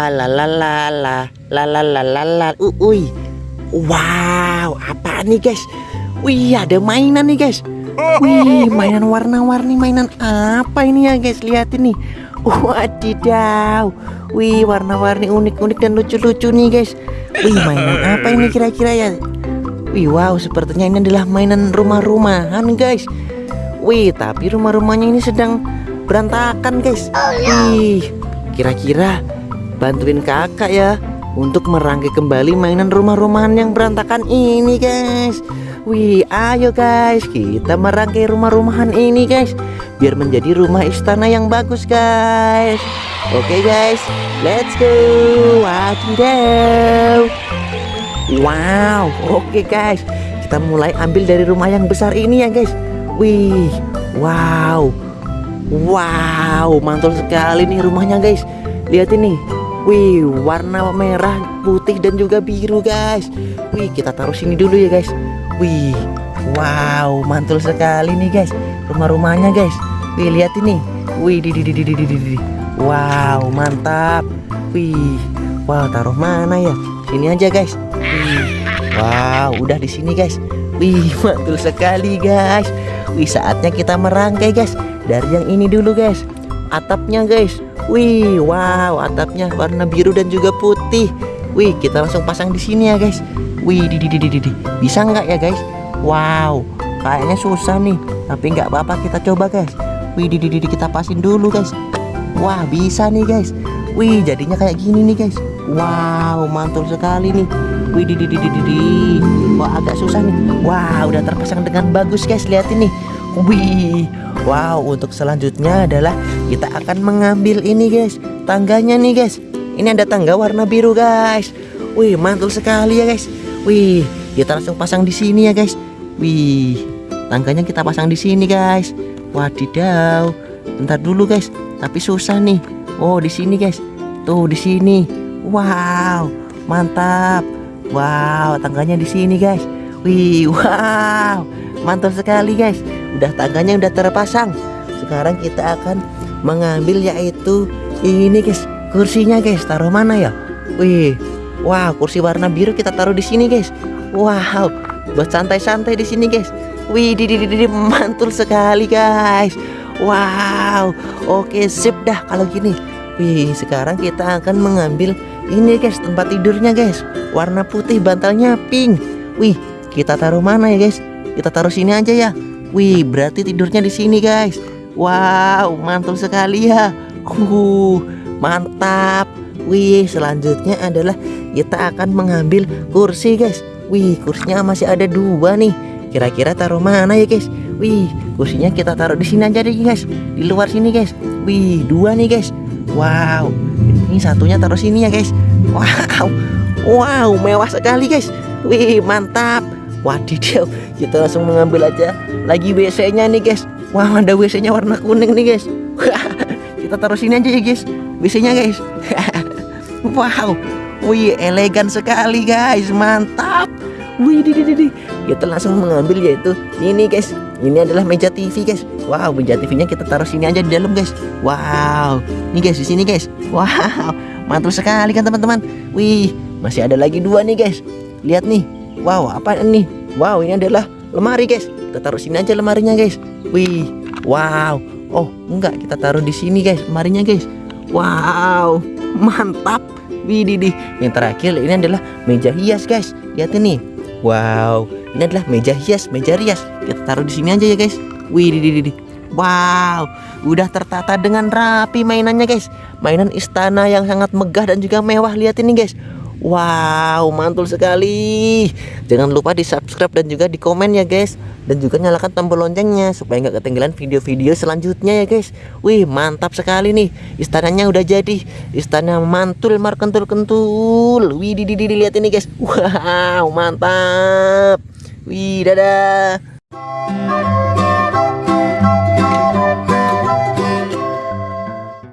La la la la la la la la la. Wow apa nih guys? Wih ada mainan nih guys. Wih mainan warna-warni mainan apa ini ya guys? Lihat ini Wadidaw. Wih warna-warni unik-unik dan lucu-lucu nih guys. Wih mainan apa ini kira-kira ya? Wih wow sepertinya ini adalah mainan rumah-rumahan guys. Wih tapi rumah-rumahnya ini sedang berantakan guys. Wih kira-kira bantuin kakak ya untuk merangkai kembali mainan rumah-rumahan yang berantakan ini guys. Wih ayo guys kita merangkai rumah-rumahan ini guys biar menjadi rumah istana yang bagus guys. Oke guys let's go. Wadidaw Wow oke guys kita mulai ambil dari rumah yang besar ini ya guys. Wih wow. Wow mantul sekali nih rumahnya guys. Lihat ini Wih, warna merah, putih dan juga biru, guys. Wih, kita taruh sini dulu ya, guys. Wih, wow, mantul sekali nih, guys. Rumah-rumahnya, guys. Wih, lihat ini. Wih, di di di di di di di. Wow, mantap. Wih, wow, taruh mana ya? Sini aja, guys. Wih, wow, udah di sini, guys. Wih, mantul sekali, guys. Wih, saatnya kita merangkai, guys. Dari yang ini dulu, guys. Atapnya, guys. Wih, wow, atapnya warna biru dan juga putih. Wih, kita langsung pasang di sini ya, guys. Wih, di di di di di. Bisa nggak ya, guys? Wow, kayaknya susah nih. Tapi nggak apa-apa, kita coba, guys. Wih, di di di kita pasin dulu, guys. Wah, bisa nih, guys. Wih, jadinya kayak gini nih, guys. Wow, mantul sekali nih. Wih, di di di di di. Wah, agak susah nih. Wah, udah terpasang dengan bagus, guys. Lihat ini. Wih, wow untuk selanjutnya adalah kita akan mengambil ini guys. Tangganya nih guys. Ini ada tangga warna biru guys. Wih mantul sekali ya guys. Wih kita langsung pasang di sini ya guys. Wih tangganya kita pasang di sini guys. Wadidaw. Bentar dulu guys. Tapi susah nih. Oh di sini guys. Tuh di sini. Wow mantap. Wow tangganya di sini guys. Wih wow Mantul sekali guys udah tangganya udah terpasang. Sekarang kita akan mengambil yaitu ini guys. Kursinya guys. Taruh mana ya? Wih. Wow kursi warna biru kita taruh di sini guys. Wow. Buat santai-santai di sini guys. Wih di, mantul sekali guys. Wow. Oke sip dah kalau gini. Wih sekarang kita akan mengambil ini guys tempat tidurnya guys. Warna putih bantalnya pink. Wih kita taruh mana ya guys? Kita taruh sini aja ya Wih, berarti tidurnya di sini, guys. Wow, mantul sekali ya. Uh, mantap. Wih, selanjutnya adalah kita akan mengambil kursi, guys. Wih, kursinya masih ada dua nih. Kira-kira taruh mana ya, guys? Wih, kursinya kita taruh di sini aja deh, guys. Di luar sini, guys. Wih, dua nih, guys. Wow. Ini satunya taruh sini ya, guys. Wow. Wow, mewah sekali, guys. Wih, mantap. Wadidaw, kita langsung mengambil aja lagi WC-nya nih guys. Wah, ada WC-nya warna kuning nih guys. kita taruh sini aja ya guys. WC-nya guys. wow. Wih, elegan sekali guys. Mantap. Wih, di, di, di. Kita langsung mengambil yaitu ini guys. Ini adalah meja TV guys. Wow, meja TV-nya kita taruh sini aja di dalam guys. Wow. Nih guys, di sini guys. Wow. Mantul sekali kan teman-teman. Wih, masih ada lagi dua nih guys. Lihat nih Wow apa ini Wow ini adalah lemari guys. Kita taruh sini aja lemarinya guys. Wih Wow. Oh enggak kita taruh di sini guys lemarinya guys. Wow Mantap. Wih di Yang terakhir ini adalah meja hias guys. Lihat ini. Wow Ini adalah meja hias Meja rias. Kita taruh di sini aja ya guys. Di. Wow, udah tertata dengan rapi mainannya guys. Mainan istana yang sangat megah dan juga mewah. Lihat ini guys. Wow mantul sekali. Jangan lupa di subscribe dan juga di komen ya guys. Dan juga nyalakan tombol loncengnya Supaya nggak ketinggalan video-video selanjutnya ya guys. Wih mantap sekali nih. Istananya udah jadi. Istana mantul markentul kentul Wih di, di, di, lihat ini guys. Wow mantap. Wih dadah